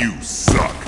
You suck.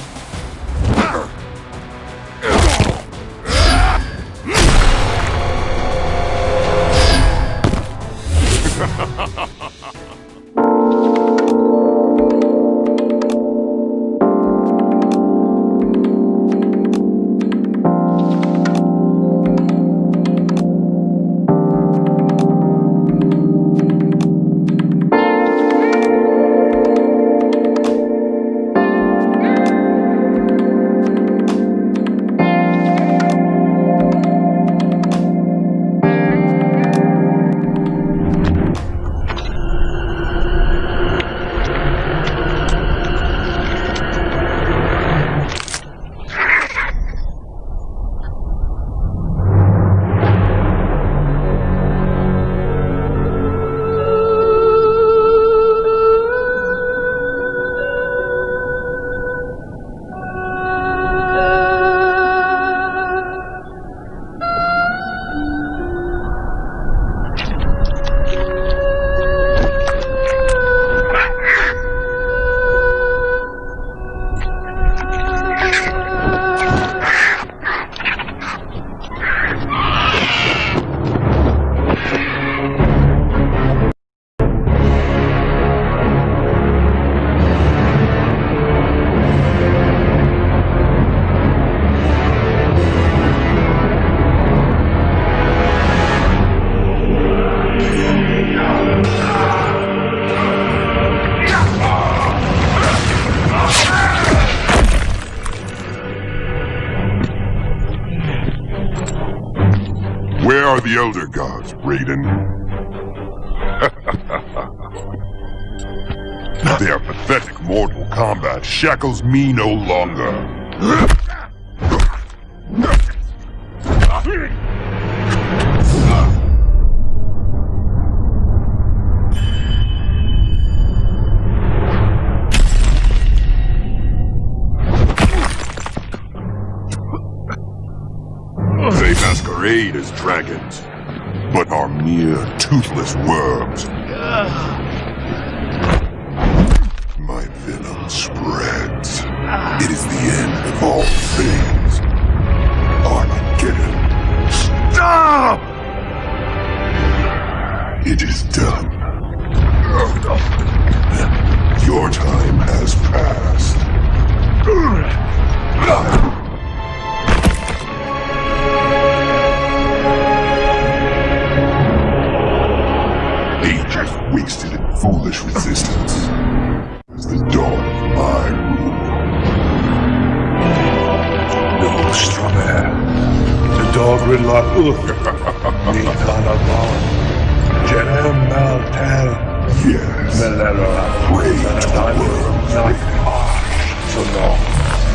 The Elder Gods, Raiden? Their pathetic Mortal Kombat shackles me no longer. Toothless worms. My venom spreads. It is the end of all things. Armageddon. Stop! It is done.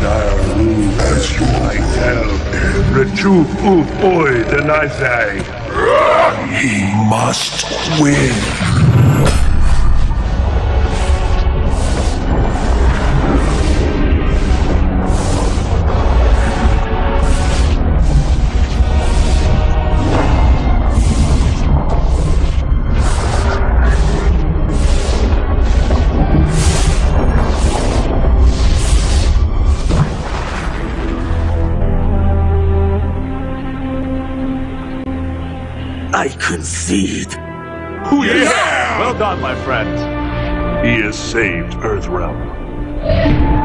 Naru. As you I tell. Rechup Uf Oi. Denazai. He must win. I concede. Yeah! Well done, my friend. He has saved Earthrealm.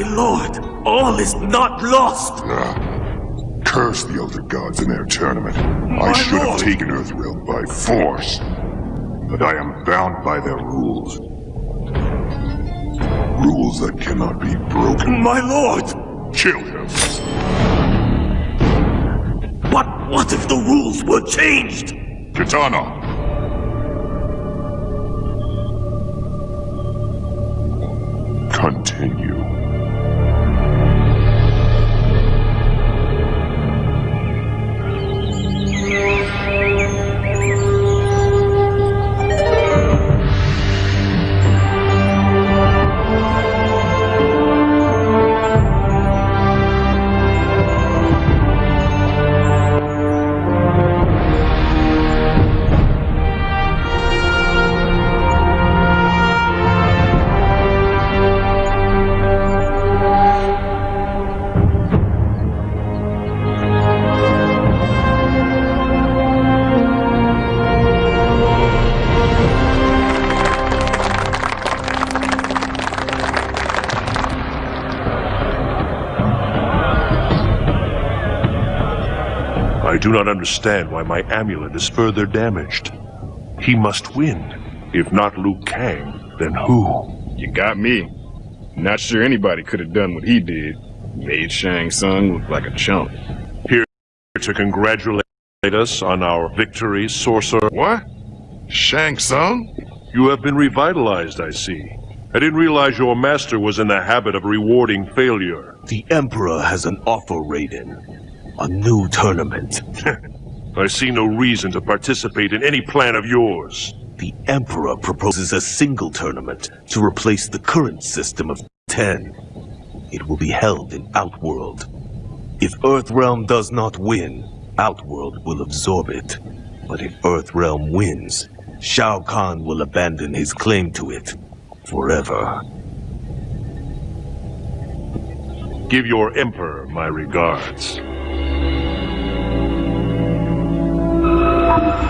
My lord, all is not lost. Ah, curse the Elder Gods in their tournament. My I should have lord. taken Earthrealm by force. But I am bound by their rules. Rules that cannot be broken. My lord! Kill him. But what if the rules were changed? Kitana! Do not understand why my amulet is further damaged. He must win. If not Liu Kang, then who? You got me. Not sure anybody could have done what he did. Made Shang Tsung look like a chump. Here to congratulate us on our victory, sorcerer. What? Shang Tsung? You have been revitalized, I see. I didn't realize your master was in the habit of rewarding failure. The Emperor has an offer, Raiden. A new tournament. I see no reason to participate in any plan of yours. The Emperor proposes a single tournament to replace the current system of ten. It will be held in Outworld. If Earthrealm does not win, Outworld will absorb it. But if Earthrealm wins, Shao Kahn will abandon his claim to it forever. Give your emperor my regards. I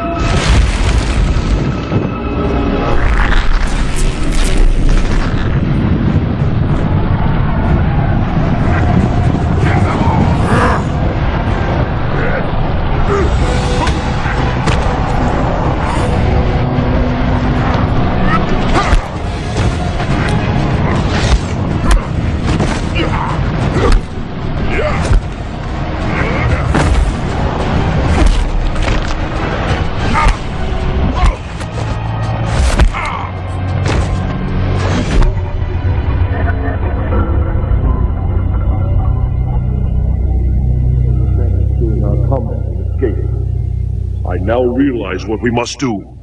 realize what we must do.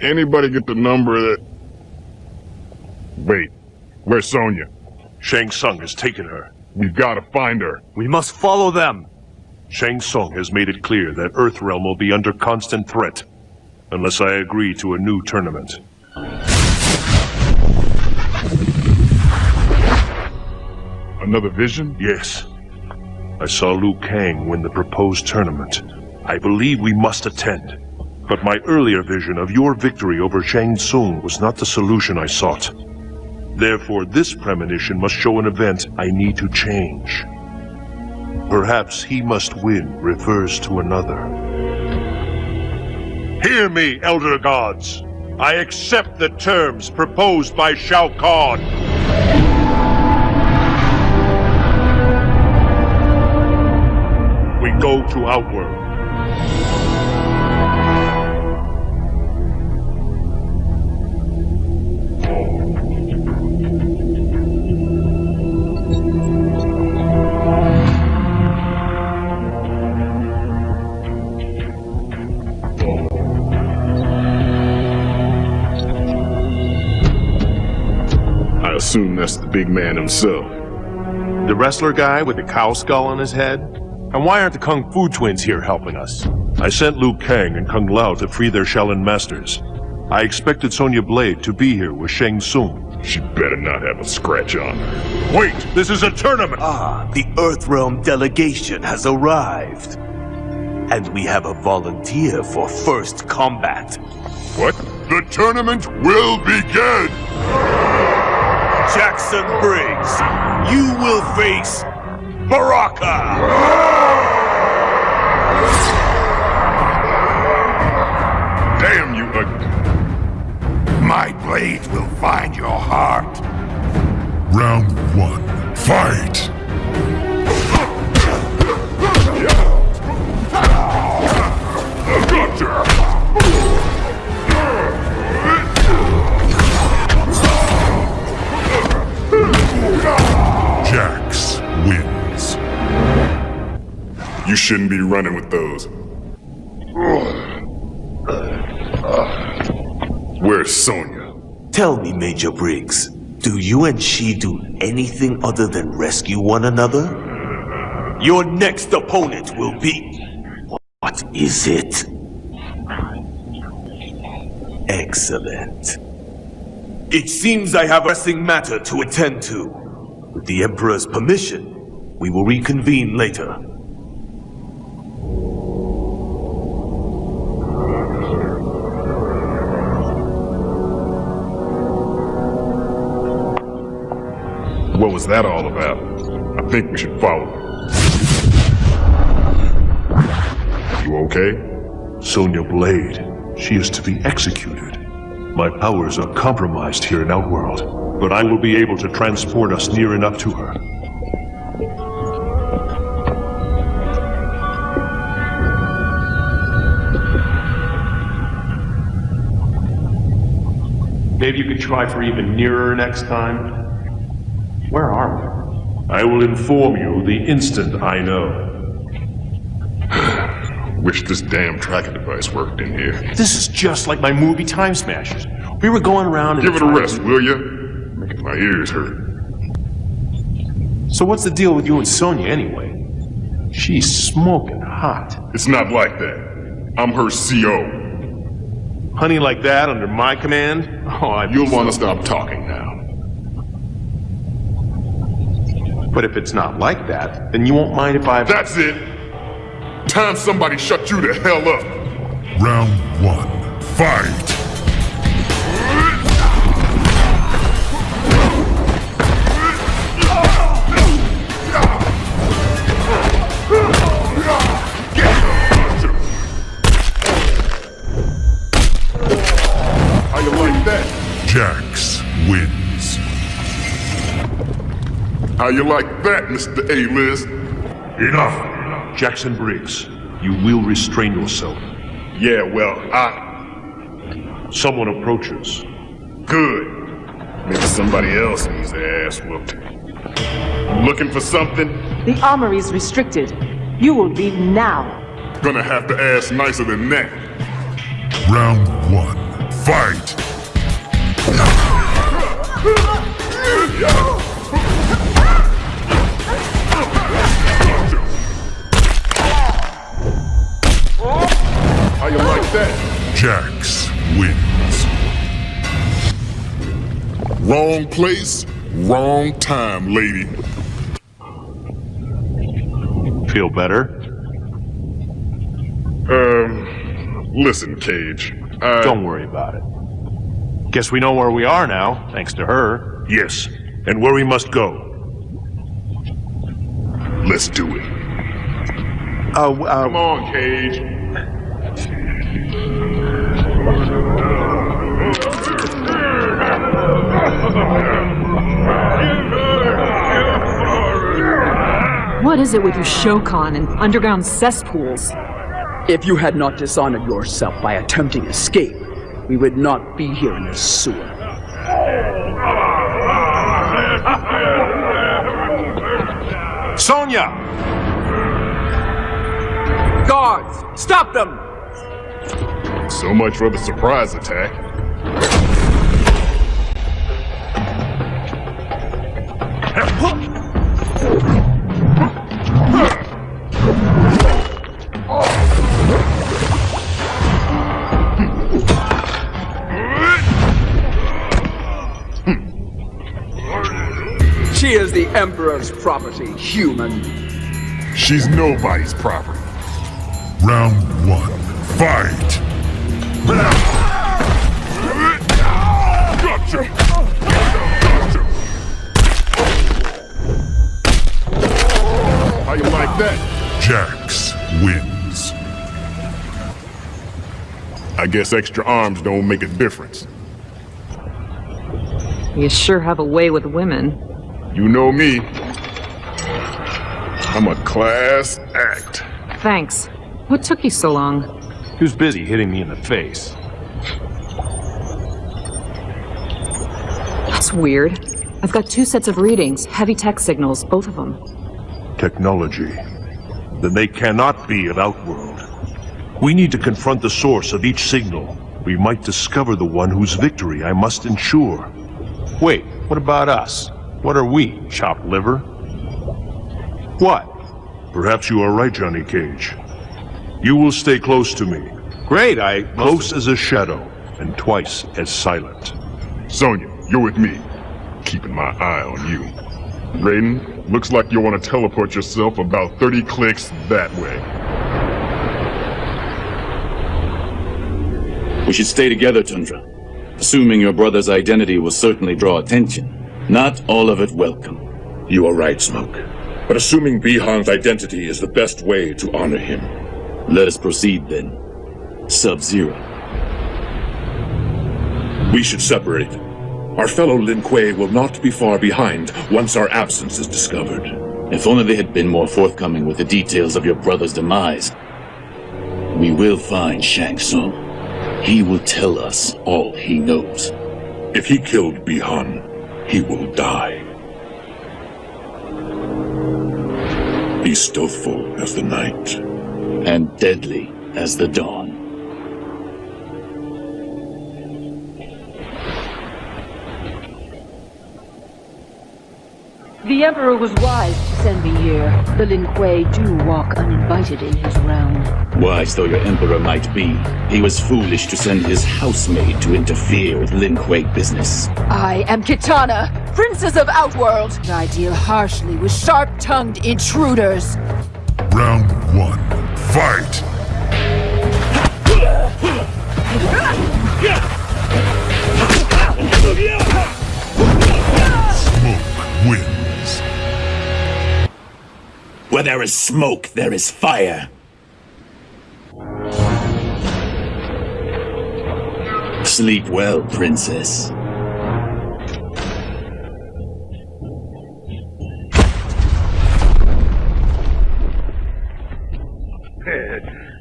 Anybody get the number that? Wait, where's Sonya? Shang Tsung has taken her. We've got to find her. We must follow them! Shang Tsung has made it clear that Earthrealm will be under constant threat unless I agree to a new tournament. Another vision? Yes. I saw Liu Kang win the proposed tournament. I believe we must attend. But my earlier vision of your victory over Shang Tsung was not the solution I sought. Therefore, this premonition must show an event I need to change. Perhaps he must win refers to another. Hear me, Elder Gods! I accept the terms proposed by Shao Kahn! We go to Outworld. Assume that's the big man himself. The wrestler guy with the cow skull on his head? And why aren't the Kung Fu twins here helping us? I sent Liu Kang and Kung Lao to free their Shaolin masters. I expected Sonya Blade to be here with Shang Tsung. She better not have a scratch on her. Wait, this is a tournament! Ah, the Earthrealm delegation has arrived. And we have a volunteer for first combat. What? The tournament will begin! Jackson Briggs, you will face Baraka! Damn you, ugly. My blade will find your heart. Round one, fight! Shouldn't be running with those. Where's Sonya? Tell me, Major Briggs, do you and she do anything other than rescue one another? Your next opponent will be... What is it? Excellent. It seems I have a pressing matter to attend to. With the Emperor's permission, we will reconvene later. Was that all about? I think we should follow him. You okay? Sonya Blade. She is to be executed. My powers are compromised here in Outworld, but I will be able to transport us near enough to her. Maybe you could try for even nearer next time. Where are we? I will inform you the instant I know. Wish this damn tracking device worked in here. This is just like my movie Time Smashers. We were going around and Give it a rest, will ya? Making my ears hurt. So what's the deal with you and Sonya anyway? She's smoking hot. It's not like that. I'm her CO. Honey like that under my command? Oh, I. You'll want to stop talking now. But if it's not like that, then you won't mind if I. That's it. Time somebody shut you the hell up. Round one, fight! How you like that, Mr. A-list? Enough! Jackson Briggs, you will restrain yourself. Yeah, well, I... Someone approaches. Good. Maybe somebody else needs their ass whooped. Looking for something? The armory's restricted. You will leave now. Gonna have to ask nicer than that. Round one, fight! Jax wins. Wrong place, wrong time, lady. Feel better? Um, listen, Cage. I... Don't worry about it. Guess we know where we are now, thanks to her. Yes, and where we must go. Let's do it. Uh, Come on, Cage. What is it with you Shokan and underground cesspools? If you had not dishonored yourself by attempting escape, we would not be here in this sewer. Sonya! Guards, stop them! So much for the surprise attack. Emperor's property, human. She's nobody's property. Round one. Fight! Gotcha! Gotcha! How you like that? Jax wins. I guess extra arms don't make a difference. You sure have a way with women. You know me. I'm a class act. Thanks. What took you so long? He was busy hitting me in the face. That's weird. I've got two sets of readings, heavy tech signals, both of them. Technology. Then they cannot be of Outworld. We need to confront the source of each signal. We might discover the one whose victory I must ensure. Wait, what about us? What are we, chopped liver? What? Perhaps you are right, Johnny Cage. You will stay close to me. Great, I... Close as a shadow, and twice as silent. Sonya, you're with me. Keeping my eye on you. Raiden, looks like you want to teleport yourself about 30 clicks that way. We should stay together, Tundra. Assuming your brother's identity will certainly draw attention. Not all of it welcome. You are right, Smoke. But assuming Bihan's identity is the best way to honor him. Let us proceed then. Sub-Zero. We should separate. Our fellow Lin Kuei will not be far behind once our absence is discovered. If only they had been more forthcoming with the details of your brother's demise. We will find Shang Tsung. He will tell us all he knows. If he killed Bihan, he will die. Be stealthful as the night. And deadly as the dawn. The Emperor was wise to send me here. The Lin Kuei do walk uninvited in his realm. Wise though your Emperor might be, he was foolish to send his housemaid to interfere with Lin Kuei business. I am Kitana, Princess of Outworld. I deal harshly with sharp-tongued intruders. Round one. Fight! Where there is smoke, there is fire. Sleep well, princess.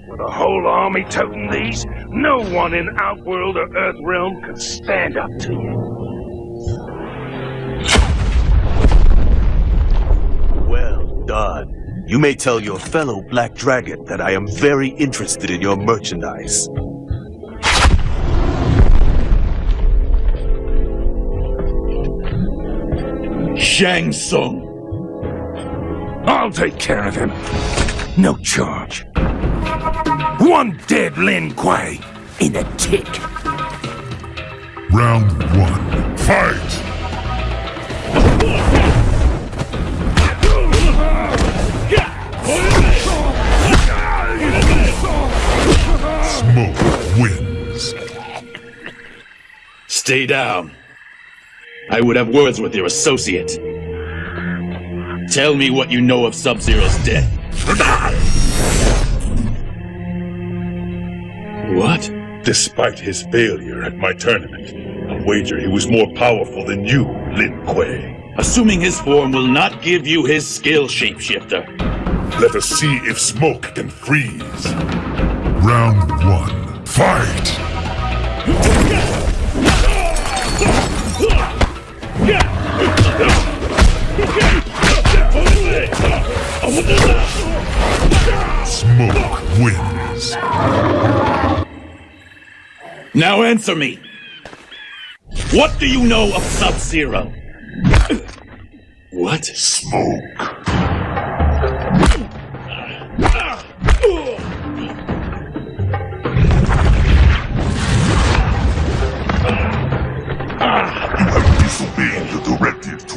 With a whole army toting these, no one in Outworld or Earthrealm could stand up to you. Well done. You may tell your fellow Black Dragon that I am very interested in your merchandise. Shang Tsung. I'll take care of him. No charge. One dead Lin Kuei in a tick. Round one. Fight! Smoke wins. Stay down. I would have words with your associate. Tell me what you know of Sub-Zero's death. What? Despite his failure at my tournament, I wager he was more powerful than you, Lin Kuei. Assuming his form will not give you his skill, Shapeshifter. Let us see if Smoke can freeze. Round one. Fight! Smoke wins. Now answer me. What do you know of Sub-Zero? What? Smoke.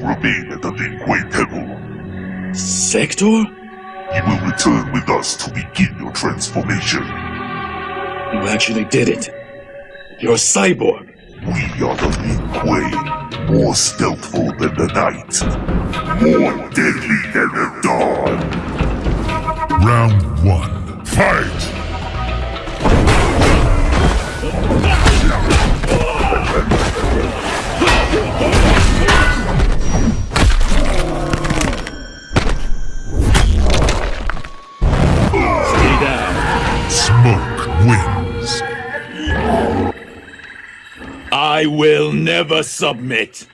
Remain at the Lin Kuei Temple. Sektor? You will return with us to begin your transformation. You actually did it. You're a cyborg. We are the Lin Kuei, more stealthful than the night, more deadly than the dawn. Round one. Fight! Never submit.